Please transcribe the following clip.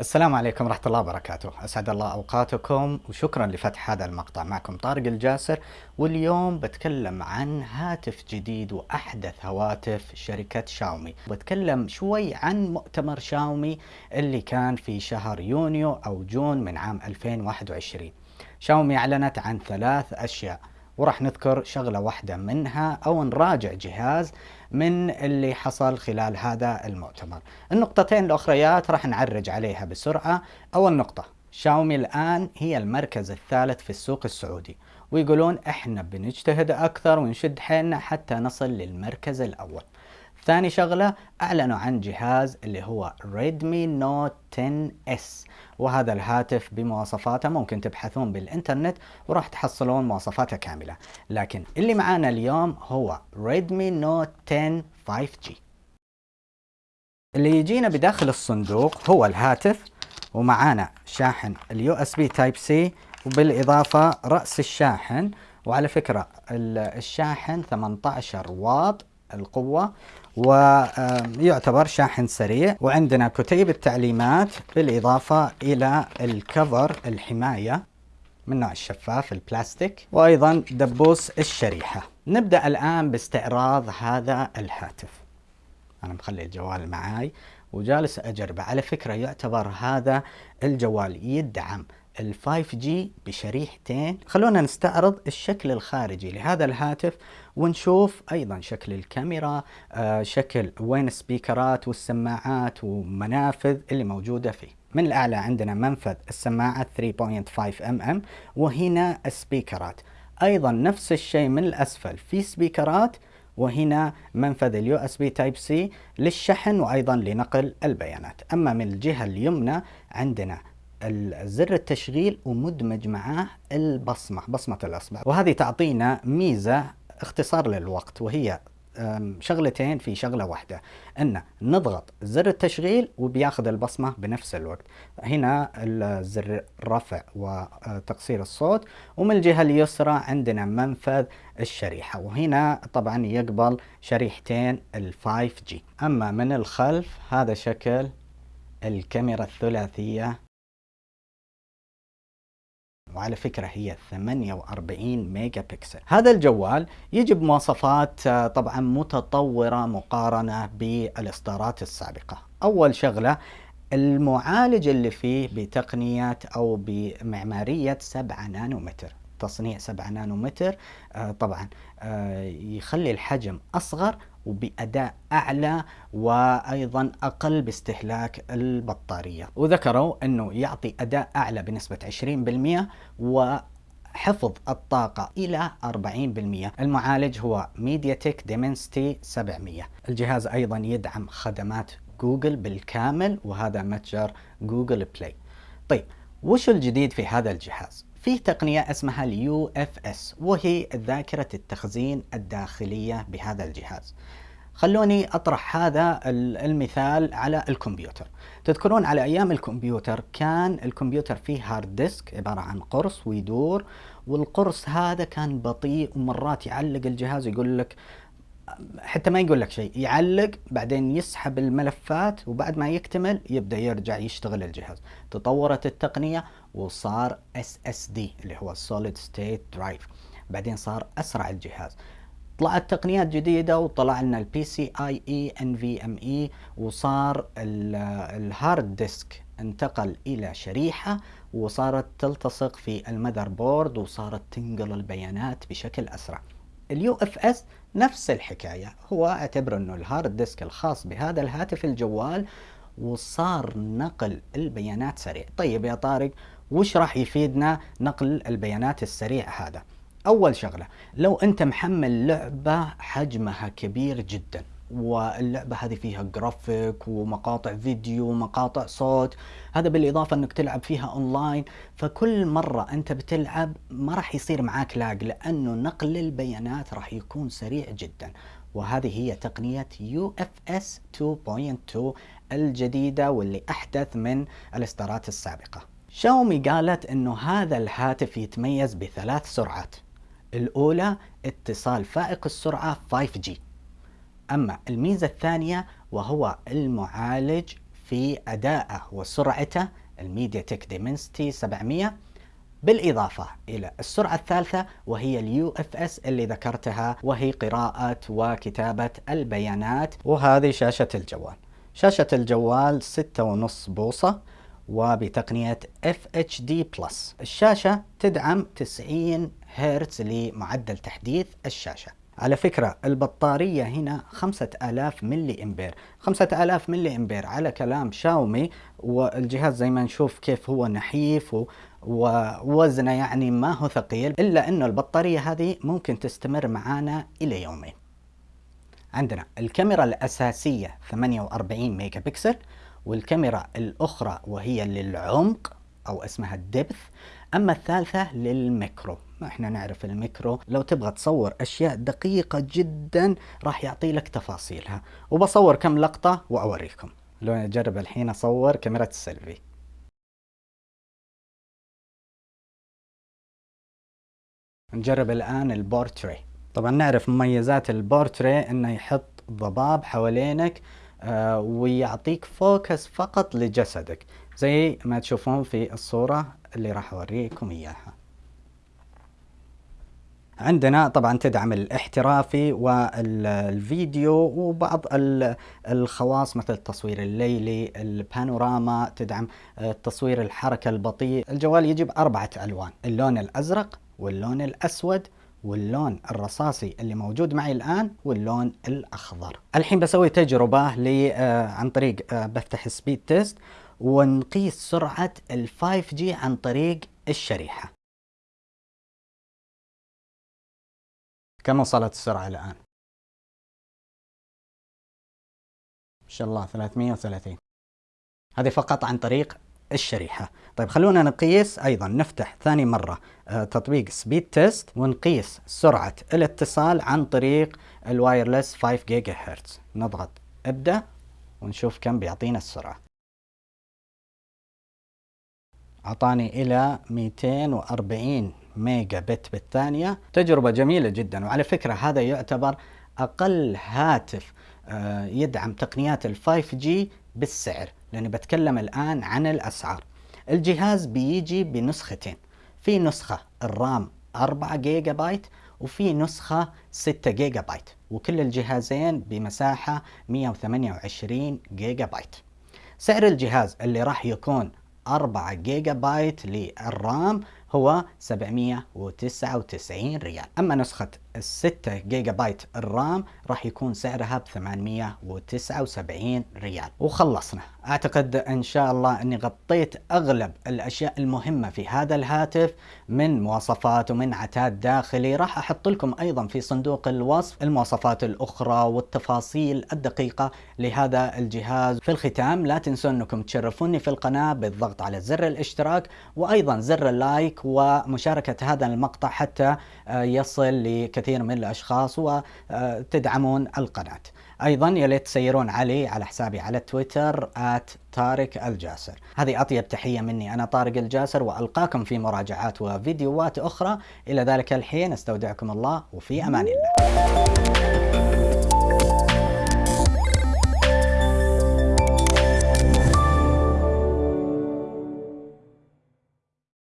السلام عليكم ورحمة الله وبركاته. أسعد الله أوقاتكم وشكرا لفتح هذا المقطع. معكم طارق الجاسر واليوم بتكلم عن هاتف جديد وأحدث هواتف شركة شاومي. بتكلم شوي عن مؤتمر شاومي اللي كان في شهر يونيو أو جون من عام 2021 شاومي أعلنت عن ثلاث أشياء. وراح نذكر شغلة واحدة منها أو نراجع جهاز من اللي حصل خلال هذا المؤتمر. النقطتين الأخريات راح نعرج عليها بسرعة. أول نقطة شاومي الآن هي المركز الثالث في السوق السعودي. ويقولون إحنا بنجتهد أكثر ونشد حيلنا حتى نصل للمركز الأول. ثاني شغلة أعلنوا عن جهاز اللي هو Redmi Note 10S وهذا الهاتف بمواصفاته ممكن تبحثون بالإنترنت وراح تحصلون مواصفاته كاملة. لكن اللي معانا اليوم هو Redmi Note 10 5G اللي يجينا بداخل الصندوق هو الهاتف ومعانا شاحن ال USB Type-C وبالإضافة رأس الشاحن. وعلى فكرة الشاحن 18 واط القوة ويعتبر شاحن سريع. وعندنا كتيب التعليمات بالإضافة إلى ال cover الحماية من نوع الشفاف البلاستيك وأيضا دبوس الشريحة. نبدأ الآن باستعراض هذا الهاتف. أنا مخلي الجوال معاي وجالس أجربه. على فكرة يعتبر هذا الجوال يدعم. ال 5G بشريحتين خلونا نستعرض الشكل الخارجي لهذا الهاتف ونشوف أيضا شكل الكاميرا آه شكل وين السبيكرات والسماعات ومنافذ اللي موجودة فيه. من الأعلى عندنا منفذ السماعة 3.5 mm وهنا السبيكرات أيضا نفس الشيء من الأسفل في سبيكرات وهنا منفذ ال USB Type-C للشحن وأيضا لنقل البيانات. أما من الجهة اليمنى عندنا زر التشغيل ومدمج معاه البصمة بصمة الأصبع. وهذه تعطينا ميزة اختصار للوقت وهي شغلتين في شغلة واحدة أن نضغط زر التشغيل وبياخذ البصمة بنفس الوقت. هنا الزر رفع وتقصير الصوت ومن الجهة اليسرى عندنا منفذ الشريحة. وهنا طبعا يقبل شريحتين ال 5G أما من الخلف هذا شكل الكاميرا الثلاثية وعلى فكرة هي 48 ميجا بكسل هذا الجوال يجي بمواصفات آه، طبعا متطورة مقارنة بالإصدارات السابقة. أول شغلة المعالج اللي فيه بتقنية أو بمعمارية 7 نانومتر. تصنيع 7 نانومتر آه طبعا آه يخلي الحجم أصغر وبأداء أعلى وأيضا أقل باستهلاك البطارية. وذكروا أنه يعطي أداء أعلى بنسبة 20% و حفظ الطاقة إلى 40% المعالج هو MediaTek Dimensity 700 الجهاز أيضا يدعم خدمات جوجل بالكامل وهذا متجر Google Play. طيب وش الجديد في هذا الجهاز؟ فيه تقنية اسمها UFS وهي ذاكرة التخزين الداخلية بهذا الجهاز. خلوني اطرح هذا المثال على الكمبيوتر. تذكرون على أيام الكمبيوتر كان الكمبيوتر فيه hard disk عبارة عن قرص ويدور والقرص هذا كان بطيء ومرات يعلق الجهاز يقول لك حتى ما يقول لك شيء يعلق بعدين يسحب الملفات وبعد ما يكتمل يبدأ يرجع يشتغل الجهاز. تطورت التقنية وصار SSD اللي هو Solid State Drive. بعدين صار أسرع الجهاز. طلعت تقنيات جديدة وطلع لنا البي سي اي اي ان في ام اي وصار ال hard disk انتقل إلى شريحة وصارت تلتصق في ال motherboard وصارت تنقل البيانات بشكل أسرع. ال UFS نفس الحكاية. هو أعتبر إنه ال hard disk الخاص بهذا الهاتف الجوال وصار نقل البيانات سريع. طيب يا طارق وش راح يفيدنا نقل البيانات السريع هذا؟ أول شغلة لو أنت محمل لعبة حجمها كبير جدا واللعبة هذه فيها جرافيك ومقاطع فيديو ومقاطع صوت. هذا بالإضافة أنك تلعب فيها أونلاين فكل مرة أنت بتلعب ما راح يصير معاك lag لأنه نقل البيانات راح يكون سريع جدا. وهذه هي تقنية UFS 2.2 الجديدة واللي أحدث من الإصدارات السابقة. شاومي قالت أنه هذا الهاتف يتميز بثلاث سرعات. الأولى اتصال فائق السرعة 5G أما الميزة الثانية وهو المعالج في أدائه وسرعته ال MediaTek Dimensity 700 بالإضافة إلى السرعة الثالثة وهي ال UFS اللي ذكرتها وهي قراءة وكتابة البيانات. وهذه شاشة الجوال. شاشة الجوال 6.5 بوصة وبتقنية FHD Plus الشاشة تدعم 90 هرتز لمعدل تحديث الشاشة. على فكرة البطارية هنا 5000 ملي إمبير. 5000 ملي إمبير على كلام شاومي والجهاز زي ما نشوف كيف هو نحيف ووزنه يعني ما هو ثقيل إلا إنه البطارية هذه ممكن تستمر معانا إلى يومين. عندنا الكاميرا الأساسية 48 ميجا بكسل والكاميرا الأخرى وهي للعمق أو اسمها ال depth. أما الثالثة لل macro. إحنا نعرف ال macro لو تبغى تصور أشياء دقيقة جدا راح يعطي لك تفاصيلها. وبصور كم لقطة وأوريكم. لو أجرب الحين أصور كاميرا السيلفي. نجرب الآن البورتري. طبعا نعرف مميزات البورتري إنه يحط ضباب حوالينك آه ويعطيك focus فقط لجسدك. زي ما تشوفون في الصورة اللي راح أوريكم إياها. عندنا طبعا تدعم الاحترافي والفيديو وبعض الخواص مثل التصوير الليلي ال panorama تدعم التصوير الحركة البطيء الجوال يجي بأربعة ألوان اللون الأزرق واللون الأسود واللون الرصاصي اللي موجود معي الآن واللون الأخضر. الحين بسوي تجربة آه، عن طريق آه، بفتح Speedtest ونقيس سرعة ال 5G عن طريق الشريحة. كم وصلت السرعة الآن؟ ما شاء الله 330 هذه فقط عن طريق الشريحة. طيب خلونا نقيس أيضا. نفتح ثاني مرة آه، تطبيق Speed Test ونقيس سرعة الاتصال عن طريق ال wireless 5 جيجا هرتز نضغط أبدأ ونشوف كم بيعطينا السرعة. أعطاني إلى 240 ميجا بت بالثانية. تجربة جميلة جدا. وعلى فكرة هذا يعتبر أقل هاتف آه، يدعم تقنيات ال 5G بالسعر لأني بتكلم الآن عن الأسعار. الجهاز بيجي بنسختين. في نسخة ال RAM 4 جيجا بايت وفي نسخة 6 جيجا بايت وكل الجهازين بمساحة 128 جيجا بايت سعر الجهاز اللي راح يكون 4 جيجا بايت لل RAM هو 799 ريال. أما نسخة الستة جيجا بايت ال RAM راح يكون سعرها ب 879 ريال. وخلصنا. أعتقد إن شاء الله إني غطيت أغلب الأشياء المهمة في هذا الهاتف من مواصفات ومن عتاد داخلي. راح أحط لكم أيضا في صندوق الوصف المواصفات الأخرى والتفاصيل الدقيقة لهذا الجهاز. في الختام لا تنسوا إنكم تشرفوني في القناة بالضغط على زر الاشتراك وأيضا زر اللايك ومشاركة هذا المقطع حتى آه، يصل لكثير من الأشخاص وتدعمون القناة. أيضا يا ليت تسيرون علي على حسابي على تويتر طارق الجاسر. هذه أطيب تحية مني. أنا طارق الجاسر وألقاكم في مراجعات وفيديوهات أخرى. إلى ذلك الحين استودعكم الله وفي أمان الله.